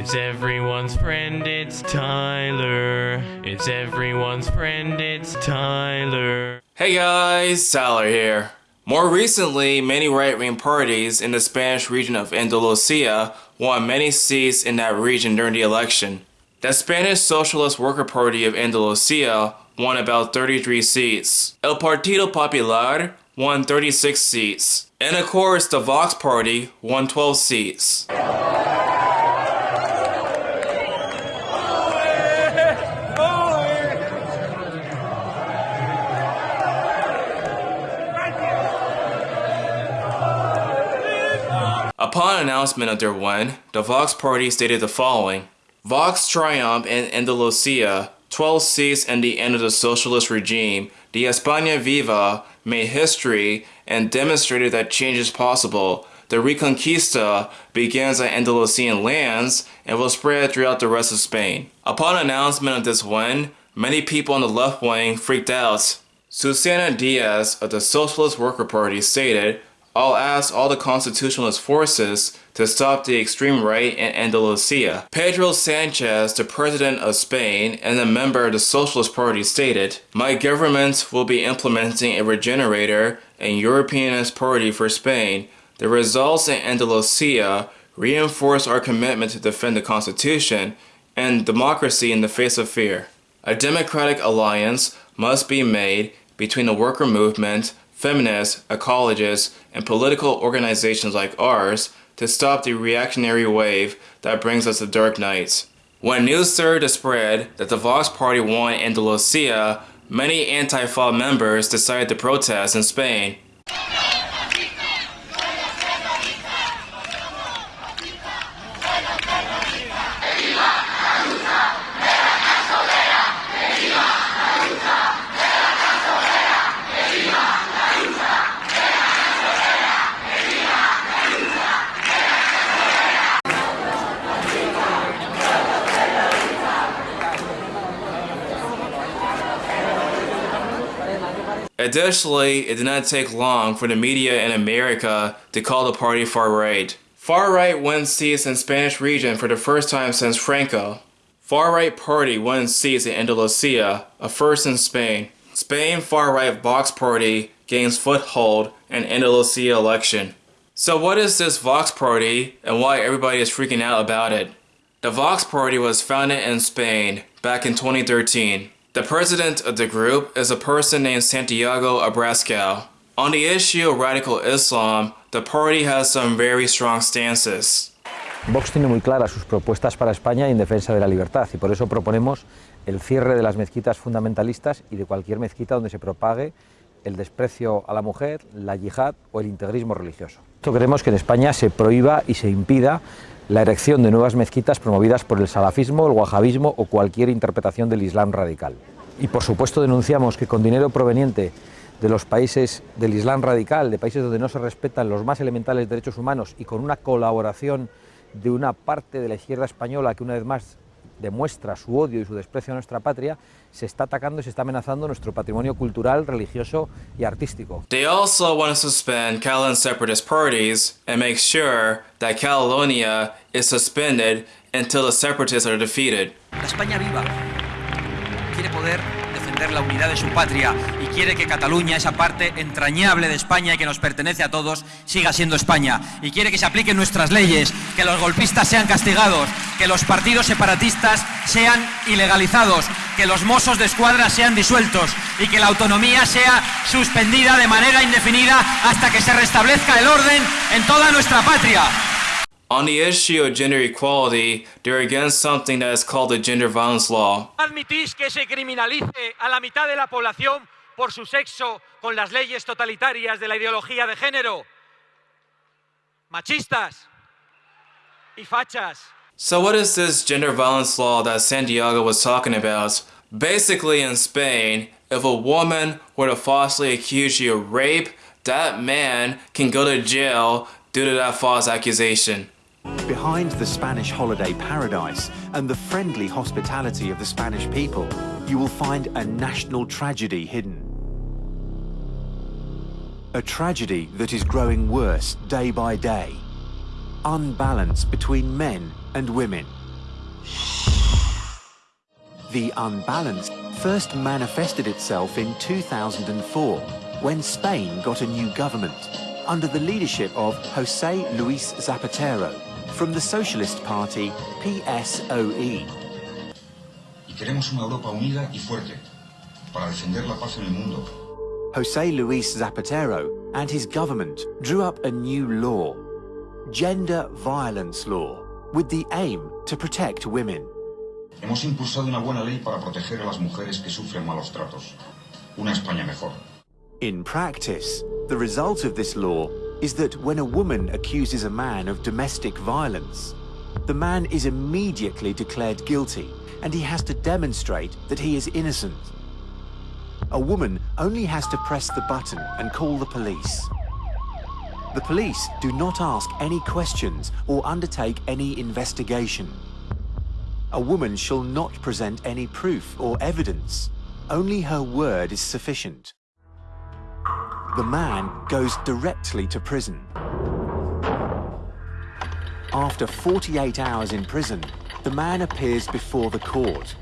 It's everyone's friend, it's Tyler. It's everyone's friend, it's Tyler. Hey guys, Tyler here. More recently, many right-wing parties in the Spanish region of Andalusia won many seats in that region during the election. The Spanish Socialist Worker Party of Andalusia won about 33 seats. El Partido Popular won 36 seats. And of course, the Vox Party won 12 seats. Upon announcement of their win, the Vox Party stated the following. Vox triumphed in Andalusia, 12 seats and the end of the socialist regime. The España Viva made history and demonstrated that change is possible. The Reconquista begins at Andalusian lands and will spread throughout the rest of Spain. Upon announcement of this win, many people on the left wing freaked out. Susana Diaz of the Socialist Worker Party stated, I'll ask all the constitutionalist forces to stop the extreme right in Andalusia. Pedro Sanchez, the president of Spain and a member of the Socialist Party stated, My government will be implementing a regenerator and Europeanist party for Spain. The results in Andalusia reinforce our commitment to defend the constitution and democracy in the face of fear. A democratic alliance must be made between the worker movement feminists, ecologists, and political organizations like ours to stop the reactionary wave that brings us the dark nights. When news started to spread that the Vox Party won Andalusia, many Antifa members decided to protest in Spain. Additionally, it did not take long for the media in America to call the party far-right. Far-right wins seats in Spanish region for the first time since Franco. Far-right party wins seats in Andalusia, a first in Spain. Spain far-right Vox party gains foothold in Andalusia election. So what is this Vox party and why everybody is freaking out about it? The Vox party was founded in Spain back in 2013. The president of the group is a person named Santiago Abascal. On the issue of radical Islam, the party has some very strong stances. Vox tiene muy claras sus propuestas para España en defensa de la libertad y por eso proponemos el cierre de las mezquitas fundamentalistas y de cualquier mezquita donde se propague el desprecio a la mujer, la yihad o el integrismo religioso. Esto queremos que en España se prohíba y se impida la erección de nuevas mezquitas promovidas por el salafismo, el wahabismo o cualquier interpretación del Islam radical. Y por supuesto denunciamos que con dinero proveniente de los países del Islam radical, de países donde no se respetan los más elementales derechos humanos y con una colaboración de una parte de la izquierda española que una vez más demuestra su odio y su desprecio a nuestra patria, se está atacando y se está amenazando nuestro patrimonio cultural, religioso y artístico. They also want to suspend Catalan separatist parties and make sure that Catalonia is suspended until the separatists are defeated. La España viva quiere poder la unidad de su patria y quiere que Cataluña, esa parte entrañable de España y que nos pertenece a todos, siga siendo España. Y quiere que se apliquen nuestras leyes, que los golpistas sean castigados, que los partidos separatistas sean ilegalizados, que los mozos de escuadra sean disueltos y que la autonomía sea suspendida de manera indefinida hasta que se restablezca el orden en toda nuestra patria. On the issue of gender equality, they're against something that is called the gender violence law. admitís que se criminalice a la mitad de la población por su sexo con las leyes totalitarias de la ideología de género? Machistas y fachas. So what is this gender violence law that Santiago was talking about? Basically in Spain, if a woman were to falsely accuse you of rape, that man can go to jail due to that false accusation. Behind the Spanish holiday paradise and the friendly hospitality of the Spanish people, you will find a national tragedy hidden. A tragedy that is growing worse day by day. Unbalance between men and women, the unbalance first manifested itself in 2004 when Spain got a new government under the leadership of José Luis Zapatero from the Socialist Party PSOE. Y queremos una Europa unida y fuerte para defender la paz en el mundo. José Luis Zapatero and his government drew up a new law, Gender Violence Law, with the aim to protect women. Hemos impulsado una buena ley para proteger a las mujeres que sufren malos tratos. Una España mejor. In practice, the result of this law is that when a woman accuses a man of domestic violence, the man is immediately declared guilty and he has to demonstrate that he is innocent. A woman only has to press the button and call the police. The police do not ask any questions or undertake any investigation. A woman shall not present any proof or evidence. Only her word is sufficient. The man goes directly to prison. After 48 hours in prison, the man appears before the court.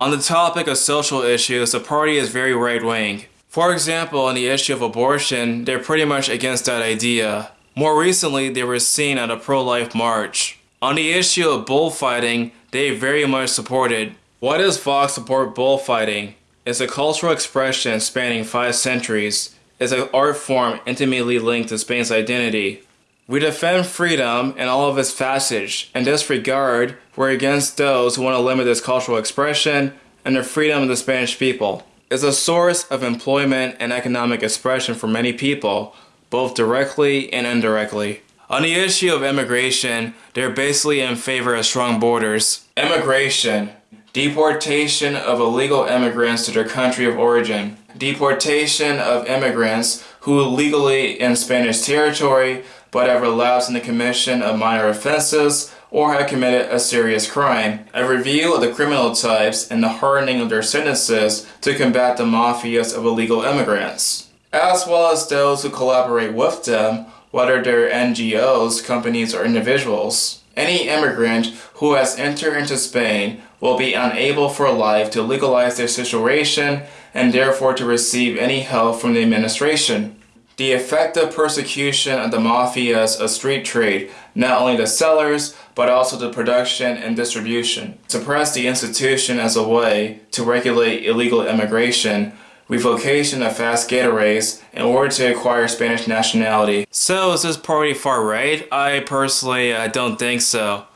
On the topic of social issues, the party is very right wing. For example, on the issue of abortion, they're pretty much against that idea. More recently, they were seen at a pro life march. On the issue of bullfighting, they very much supported. Why does Vox support bullfighting? It's a cultural expression spanning five centuries. It's an art form intimately linked to Spain's identity. We defend freedom and all of its facets. In this regard, we're against those who want to limit this cultural expression and the freedom of the Spanish people. It's a source of employment and economic expression for many people, both directly and indirectly. On the issue of immigration, they're basically in favor of strong borders. Immigration, deportation of illegal immigrants to their country of origin, deportation of immigrants who legally in Spanish territory but have relapsed in the commission of minor offenses or have committed a serious crime, a review of the criminal types and the hardening of their sentences to combat the mafias of illegal immigrants, as well as those who collaborate with them, whether they're NGOs, companies, or individuals. Any immigrant who has entered into Spain will be unable for life to legalize their situation and therefore to receive any help from the administration. The effective persecution of the mafias of street trade, not only the sellers, but also the production and distribution. Suppress the institution as a way to regulate illegal immigration, revocation of fast getaways in order to acquire Spanish nationality. So is this party far right? I personally uh, don't think so.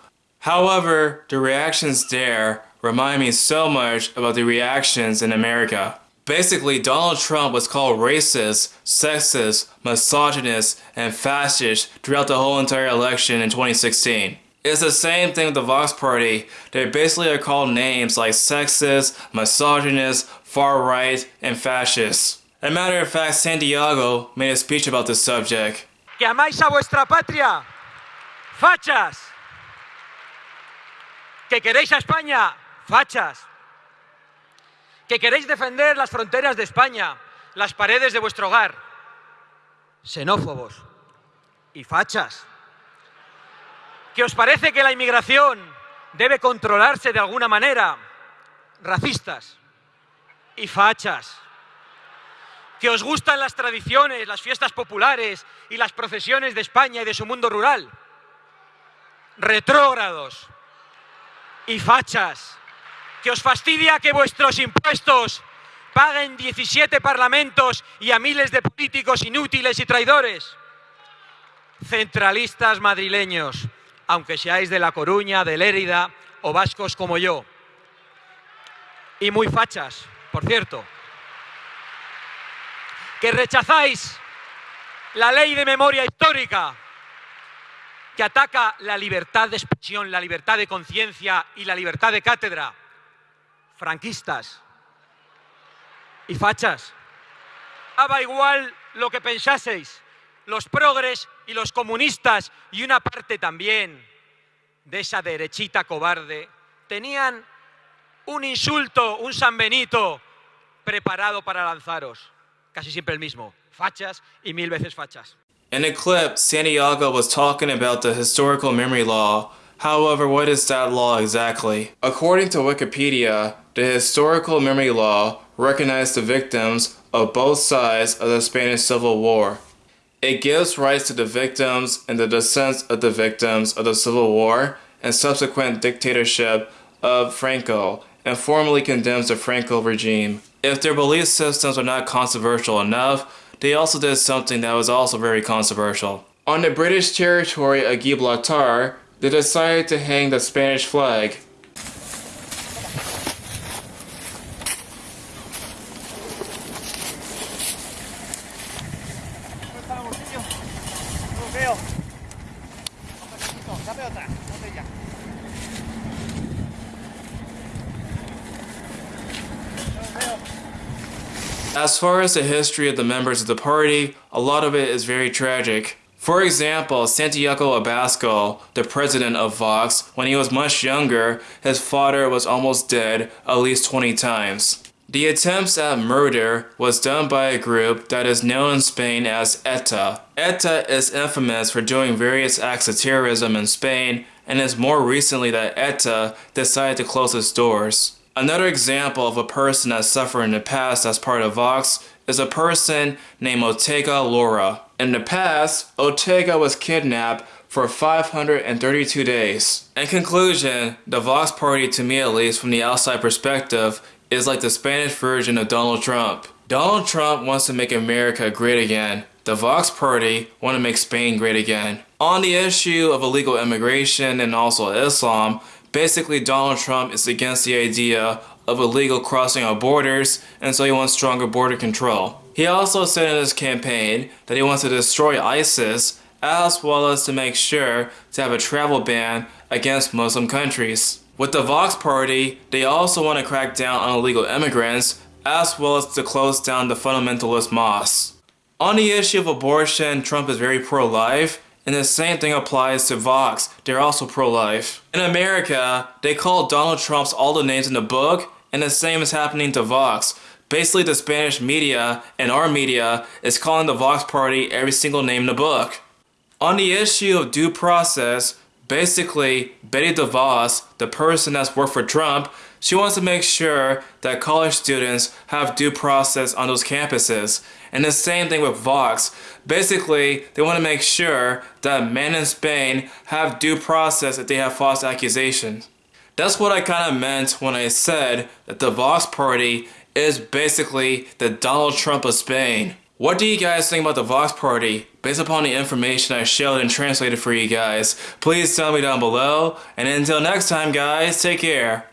However, the reactions there remind me so much about the reactions in America. Basically, Donald Trump was called racist, sexist, misogynist, and fascist throughout the whole entire election in 2016. It's the same thing with the Vox Party. They basically are called names like sexist, misogynist, far right, and fascist. As a matter of fact, Santiago made a speech about this subject. Que amáis a vuestra patria, fachas. Que queréis a España, fachas. Que queréis defender las fronteras de España, las paredes de vuestro hogar, xenófobos y fachas. Que os parece que la inmigración debe controlarse de alguna manera, racistas y fachas. Que os gustan las tradiciones, las fiestas populares y las procesiones de España y de su mundo rural, retrógrados y fachas. Que os fastidia que vuestros impuestos paguen 17 parlamentos y a miles de políticos inútiles y traidores. Centralistas madrileños, aunque seáis de La Coruña, de Lérida o vascos como yo. Y muy fachas, por cierto. Que rechazáis la ley de memoria histórica que ataca la libertad de expresión, la libertad de conciencia y la libertad de cátedra. Franquistas y fachas. Daba igual lo que pensaseis, los progres y los comunistas y una parte también de esa derechita cobarde tenían un insulto, un San Benito preparado para lanzaros. Casi siempre el mismo, fachas y mil veces fachas. In a clip, Santiago was talking about the historical memory law However, what is that law exactly? According to Wikipedia, the historical memory law recognized the victims of both sides of the Spanish Civil War. It gives rights to the victims and the descendants of the victims of the Civil War and subsequent dictatorship of Franco and formally condemns the Franco regime. If their belief systems are not controversial enough, they also did something that was also very controversial. On the British territory of Gibraltar, they decided to hang the Spanish flag. As far as the history of the members of the party, a lot of it is very tragic. For example, Santiago Abascal, the president of Vox, when he was much younger, his father was almost dead at least 20 times. The attempts at murder was done by a group that is known in Spain as ETA. ETA is infamous for doing various acts of terrorism in Spain and it's more recently that ETA decided to close its doors. Another example of a person that suffered in the past as part of Vox is a person named Ortega Lara. In the past, Ortega was kidnapped for 532 days. In conclusion, the Vox party to me at least from the outside perspective is like the Spanish version of Donald Trump. Donald Trump wants to make America great again. The Vox party want to make Spain great again. On the issue of illegal immigration and also Islam, Basically, Donald Trump is against the idea of illegal crossing our borders, and so he wants stronger border control. He also said in his campaign that he wants to destroy ISIS, as well as to make sure to have a travel ban against Muslim countries. With the Vox Party, they also want to crack down on illegal immigrants, as well as to close down the fundamentalist mosques. On the issue of abortion, Trump is very pro-life, and the same thing applies to Vox. They're also pro-life. In America, they call Donald Trump's all the names in the book, and the same is happening to Vox. Basically, the Spanish media and our media is calling the Vox party every single name in the book. On the issue of due process, basically, Betsy DeVos, the person that's worked for Trump, she wants to make sure that college students have due process on those campuses. And the same thing with Vox. Basically, they want to make sure that men in Spain have due process if they have false accusations. That's what I kind of meant when I said that the Vox Party is basically the Donald Trump of Spain. What do you guys think about the Vox Party? Based upon the information I showed and translated for you guys, please tell me down below. And until next time guys, take care.